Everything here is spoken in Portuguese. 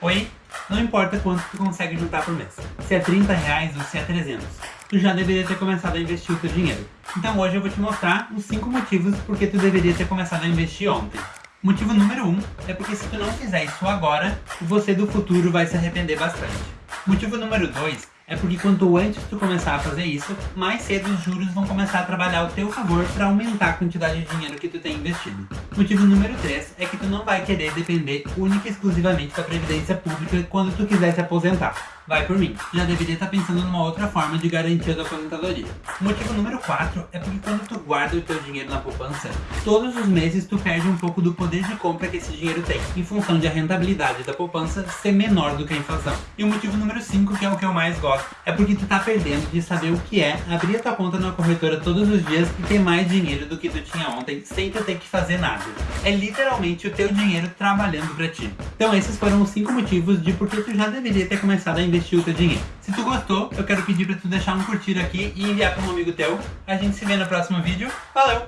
Oi? Não importa quanto tu consegue juntar por mês, se é 30 reais ou se é 300, tu já deveria ter começado a investir o teu dinheiro. Então hoje eu vou te mostrar os 5 motivos porque tu deveria ter começado a investir ontem. Motivo número 1 um é porque se tu não fizer isso agora, você do futuro vai se arrepender bastante. Motivo número 2 é porque quanto antes tu começar a fazer isso, mais cedo os juros vão começar a trabalhar ao teu favor para aumentar a quantidade de dinheiro que tu tem investido. Motivo número 3 é que tu não vai querer depender única e exclusivamente da previdência pública quando tu quiser se aposentar. Vai por mim, já deveria estar pensando numa outra forma de garantia da aposentadoria. Motivo número 4 é porque quando tu guarda o teu dinheiro na poupança, todos os meses tu perde um pouco do poder de compra que esse dinheiro tem, em função de a rentabilidade da poupança ser menor do que a inflação. E o motivo número 5, que é o que eu mais gosto, é porque tu tá perdendo de saber o que é abrir a tua conta na corretora todos os dias e ter mais dinheiro do que tu tinha ontem, sem tu ter que fazer nada. É literalmente o teu dinheiro trabalhando pra ti. Então esses foram os 5 motivos de por que tu já deveria ter começado a investir o teu dinheiro. Se tu gostou, eu quero pedir para tu deixar um curtir aqui e enviar para um amigo teu. A gente se vê no próximo vídeo. Valeu!